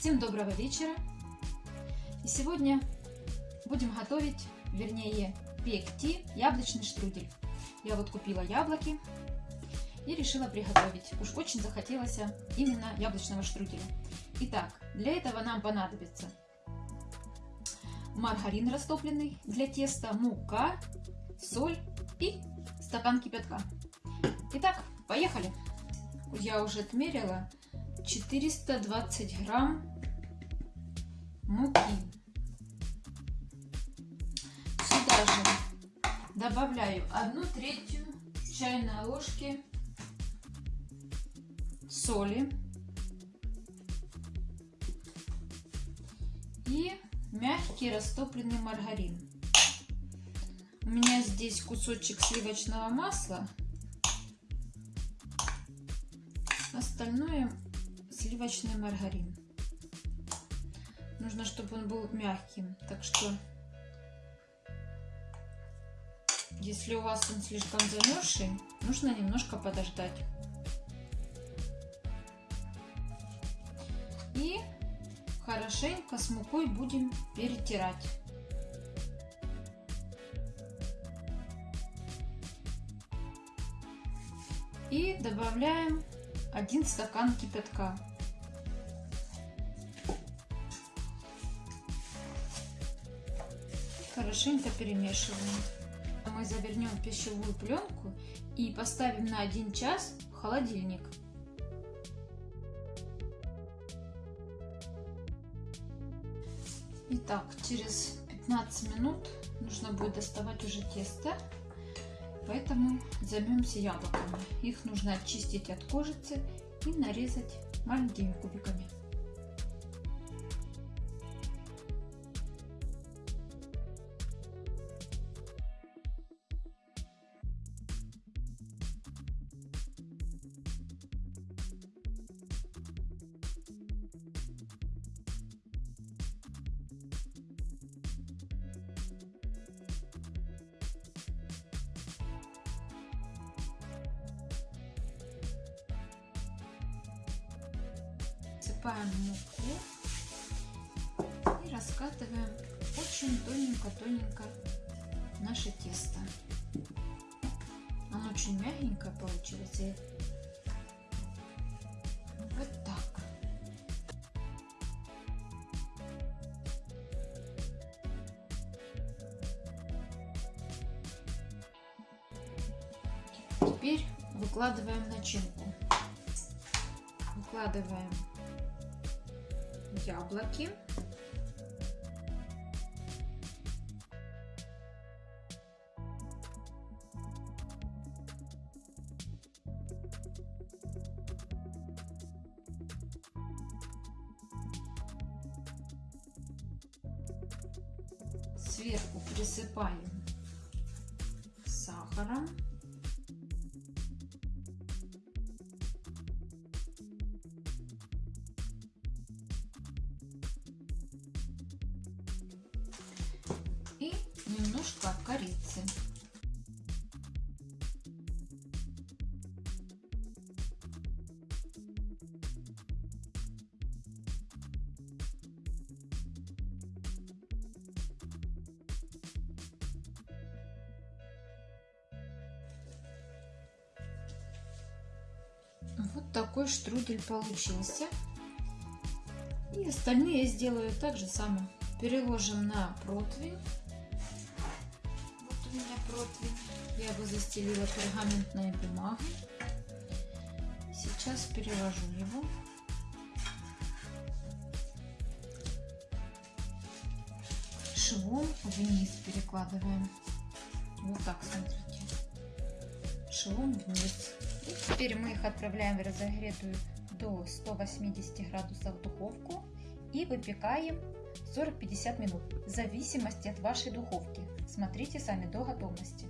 Всем доброго вечера! И сегодня будем готовить, вернее, пекти яблочный штрудель. Я вот купила яблоки и решила приготовить. Уж очень захотелось именно яблочного штруделя. Итак, для этого нам понадобится маргарин растопленный для теста, мука, соль и стакан кипятка. Итак, поехали! Я уже отмерила 420 грамм муки. Сюда же добавляю одну третью чайной ложки соли и мягкий растопленный маргарин. У меня здесь кусочек сливочного масла. Остальное сливочный маргарин. Нужно, чтобы он был мягким. Так что, если у вас он слишком замерзший, нужно немножко подождать. И хорошенько с мукой будем перетирать. И добавляем один стакан кипятка. Хорошенько перемешиваем. Мы завернем пищевую пленку и поставим на 1 час в холодильник. Итак, через 15 минут нужно будет доставать уже тесто. Поэтому займемся яблоками. Их нужно очистить от кожицы и нарезать маленькими кубиками. Насыпаем муку и раскатываем очень тоненько-тоненько наше тесто. Оно очень мягенькое получилось. И вот так. Теперь выкладываем начинку. Выкладываем яблоки. Сверху присыпаем сахаром. Немножко корицы. Вот такой штрудель получился. И остальные я сделаю так же самое. Переложим на противень у меня противень. Я его застелила пергаментной бумагой. Сейчас переложу его. Швом вниз перекладываем. Вот так, смотрите. Швом вниз. И теперь мы их отправляем в разогретую до 180 градусов духовку и выпекаем 40-50 минут, в зависимости от вашей духовки. Смотрите сами до готовности.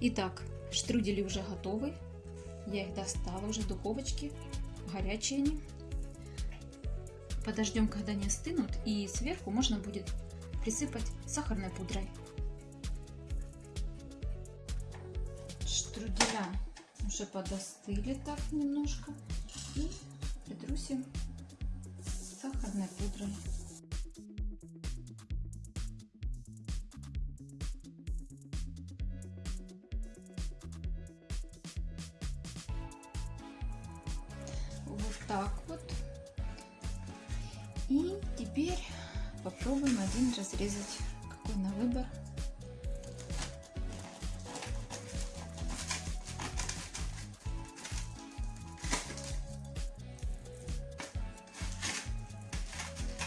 Итак, штрудели уже готовы. Я их достала уже в духовочке, горячие они. Подождем, когда они остынут, и сверху можно будет присыпать сахарной пудрой. Штруделя уже подостыли так немножко. И притру наносим сахарной пудрой. Так вот. И теперь попробуем один разрезать. Какой на выбор.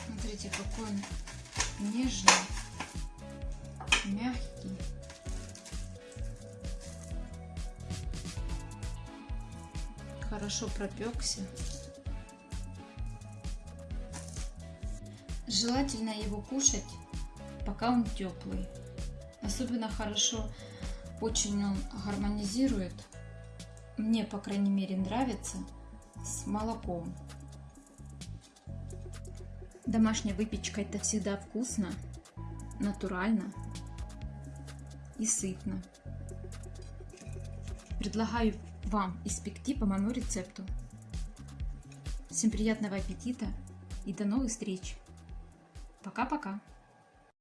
Смотрите, какой он нежный, мягкий. Хорошо пропекся. Желательно его кушать, пока он теплый. Особенно хорошо, очень он гармонизирует. Мне, по крайней мере, нравится с молоком. Домашняя выпечка это всегда вкусно, натурально и сытно. Предлагаю вам испекти по моему рецепту. Всем приятного аппетита и до новых встреч! Пока-пока!